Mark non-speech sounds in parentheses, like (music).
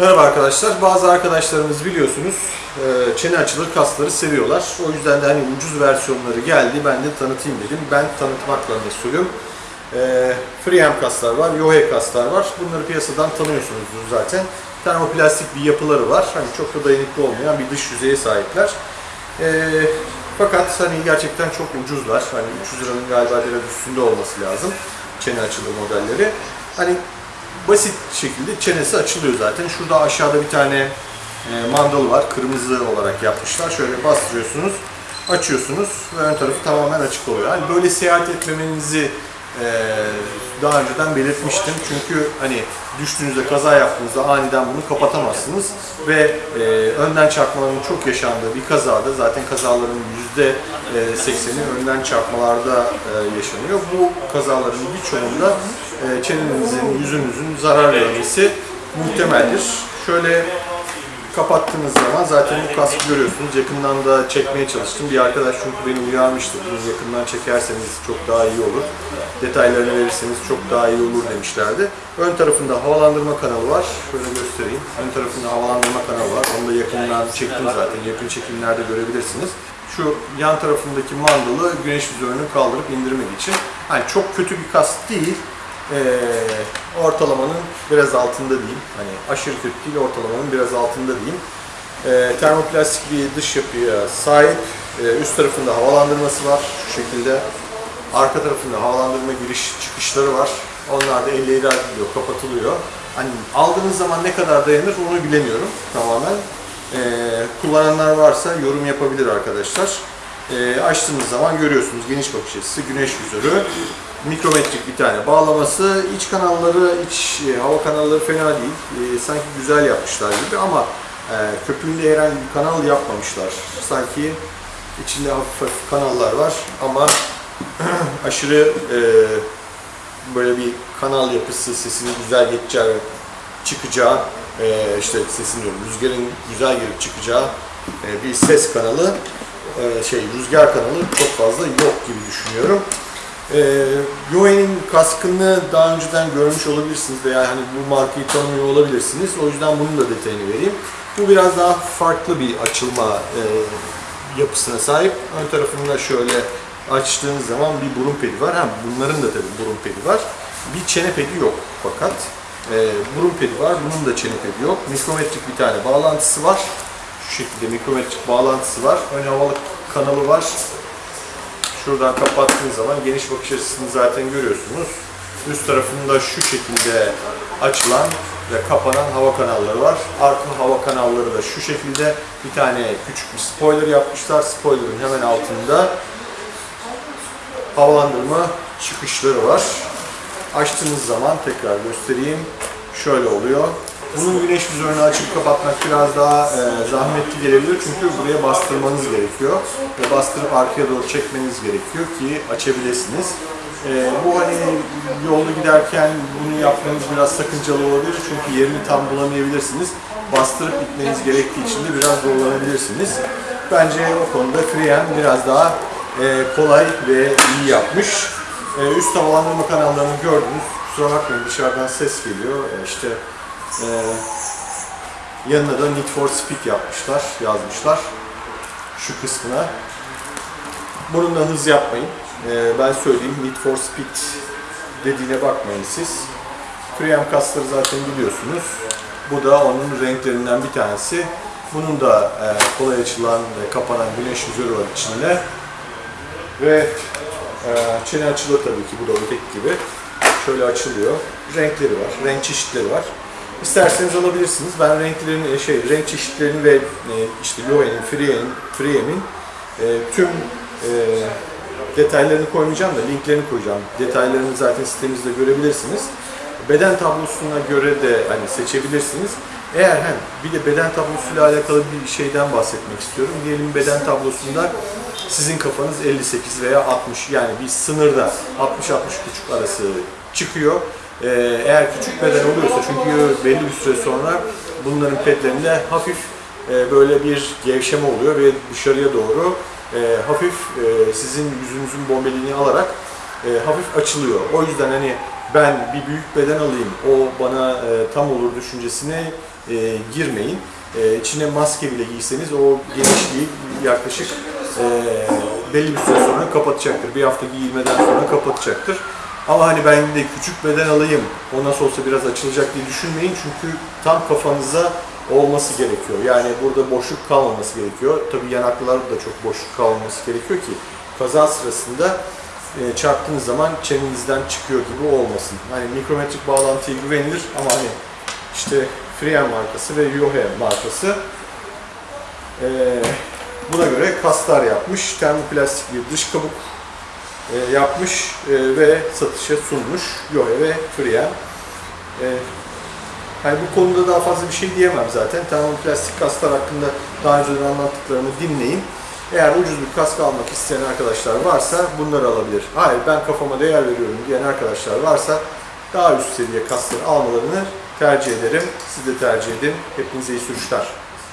Merhaba arkadaşlar. Bazı arkadaşlarımız biliyorsunuz e, çene açılır kasları seviyorlar. O yüzden de hani ucuz versiyonları geldi. Ben de tanıtayım dedim. Ben tanıtmakla mesulüm. Freehand kaslar var, Yohe kaslar var. Bunları piyasadan tanıyorsunuzdur zaten. Termoplastik bir yapıları var. Hani çok da dayanıklı olmayan bir dış yüzeye sahipler. E, fakat hani gerçekten çok ucuzlar. Hani 300 liranın galiba biraz üstünde olması lazım. Çene açılır modelleri. Hani basit şekilde çenesi açılıyor zaten. Şurada aşağıda bir tane e, mandal var. Kırmızı olarak yapmışlar. Şöyle bastırıyorsunuz, açıyorsunuz ve ön tarafı tamamen açık oluyor. Yani böyle seyahat etmemenizi e, daha önceden belirtmiştim. Çünkü hani düştüğünüzde, kaza yaptığınızda aniden bunu kapatamazsınız ve e, önden çarpmaların çok yaşandığı bir kazada zaten kazaların yüzde 80'i önden çarpmalarda e, yaşanıyor. Bu kazaların birçoğunda e, çenenizin, yüzünüzün zarar görmesi muhtemeldir. Şöyle kapattığınız zaman zaten bu kaskı görüyorsunuz. Yakından da çekmeye çalıştım. Bir arkadaş çünkü beni uyarmıştı. Bunu yakından çekerseniz çok daha iyi olur. Detaylarını verirseniz çok daha iyi olur demişlerdi. Ön tarafında havalandırma kanalı var. Şöyle göstereyim. Ön tarafında havalandırma kanalı var. Onu da yakından çektim zaten. Yakın çekimlerde görebilirsiniz. Şu yan tarafındaki mandalı güneş vizörünü kaldırıp indirmek için. Hani çok kötü bir kask değil. Ee, ortalamanın biraz altında diyeyim. Hani aşırı kötü değil, ortalamanın biraz altında diyeyim. Ee, termoplastik bir dış yapıya sahip. Ee, üst tarafında havalandırması var şu şekilde. Arka tarafında havalandırma giriş çıkışları var. Onlar da elle ilerliyor, kapatılıyor. Hani aldığınız zaman ne kadar dayanır onu bilemiyorum tamamen. Ee, kullananlar varsa yorum yapabilir arkadaşlar. Ee, açtığınız zaman görüyorsunuz geniş bakış açısı, güneş vizörü, mikrometrik bir tane bağlaması, iç kanalları, iç e, hava kanalları fena değil. E, sanki güzel yapmışlar gibi ama e, köpüğünde herhangi bir kanal yapmamışlar. Sanki içinde hafif hafif kanallar var ama (clears throat) aşırı e, böyle bir kanal yapısı, sesinin güzel geçeceği, çıkacağı, e, işte sesin diyorum, rüzgarın güzel girip çıkacağı e, bir ses kanalı, e, şey rüzgar kanalı çok fazla yok gibi düşünüyorum. E, Yoe'nin kaskını daha önceden görmüş olabilirsiniz veya hani bu markayı tanımıyor olabilirsiniz. O yüzden bunun da detayını vereyim. Bu biraz daha farklı bir açılma e, yapısına sahip. Ön tarafında şöyle açtığınız zaman bir burun pedi var. Ha, bunların da tabii burun pedi var. Bir çene pedi yok fakat. E, burun pedi var, bunun da çene pedi yok. Mikrometrik bir tane bağlantısı var. Şu şekilde mikrometrik bağlantısı var. Ön havalı kanalı var. Şuradan kapattığınız zaman geniş bakış açısını zaten görüyorsunuz. Üst tarafında şu şekilde açılan ve kapanan hava kanalları var. Arka hava kanalları da şu şekilde bir tane küçük bir spoiler yapmışlar. Spoiler'ın hemen altında havalandırma çıkışları var. Açtığınız zaman tekrar göstereyim. Şöyle oluyor. Bunun güneş vizörünü açıp kapatmak biraz daha e, zahmetli gelebilir çünkü buraya bastırmanız gerekiyor. Ve bastırıp arkaya doğru çekmeniz gerekiyor ki açabilirsiniz. E, bu hani yolda giderken bunu yapmanız biraz sakıncalı olabilir çünkü yerini tam bulamayabilirsiniz. Bastırıp gitmeniz gerektiği için de biraz zorlanabilirsiniz. Bence o konuda Freehand biraz daha e, kolay ve iyi yapmış. E, üst havalandırma kanallarını gördünüz. Kusura bakmayın dışarıdan ses geliyor. E, işte e, yanına da Need for Speed yapmışlar, yazmışlar. Şu kısmına. Bunun da hız yapmayın. E, ben söyleyeyim Need for Speed dediğine bakmayın siz. Freehand kasları zaten biliyorsunuz. Bu da onun renklerinden bir tanesi. Bunun da e, kolay açılan ve kapanan güneş vizörü var içinde. Ve e, çene açılıyor tabii ki bu da öteki gibi. Şöyle açılıyor. Renkleri var, renk çeşitleri var. İsterseniz alabilirsiniz. Ben renklerini, şey, renk çeşitlerini ve e, işte Loewe'nin, Free'nin, Free'min e, tüm e, detaylarını koymayacağım da linklerini koyacağım. Detaylarını zaten sitemizde görebilirsiniz. Beden tablosuna göre de hani seçebilirsiniz. Eğer hem bir de beden tablosuyla alakalı bir şeyden bahsetmek istiyorum. Diyelim beden tablosunda sizin kafanız 58 veya 60 yani bir sınırda 60-60,5 arası çıkıyor. Ee, eğer küçük beden oluyorsa çünkü belli bir süre sonra bunların pedlerinde hafif e, böyle bir gevşeme oluyor ve dışarıya doğru e, hafif e, sizin yüzünüzün bombeliğini alarak hafif açılıyor. O yüzden hani ben bir büyük beden alayım, o bana tam olur düşüncesine girmeyin. E, içine maske bile giyseniz o genişliği yaklaşık e, belli bir süre sonra kapatacaktır. Bir hafta giyilmeden sonra kapatacaktır. Ama hani ben de küçük beden alayım, o nasıl olsa biraz açılacak diye düşünmeyin. Çünkü tam kafanıza olması gerekiyor. Yani burada boşluk kalmaması gerekiyor. Tabii yanaklılarda da çok boşluk kalmaması gerekiyor ki kaza sırasında e, çarptığınız zaman çenenizden çıkıyor gibi olmasın. Hani mikrometrik bağlantıya güvenilir ama hani işte Freehand markası ve Yohe markası e, buna göre kaslar yapmış. Termoplastik bir dış kabuk e, yapmış e, ve satışa sunmuş Yohe ve Freehand. E, Hani bu konuda daha fazla bir şey diyemem zaten. Termoplastik kasklar hakkında daha önceden anlattıklarımı dinleyin. Eğer ucuz bir kask almak isteyen arkadaşlar varsa bunları alabilir. Hayır ben kafama değer veriyorum diyen arkadaşlar varsa daha üst seviye kaskları almalarını tercih ederim. Siz de tercih edin. Hepinize iyi sürüşler.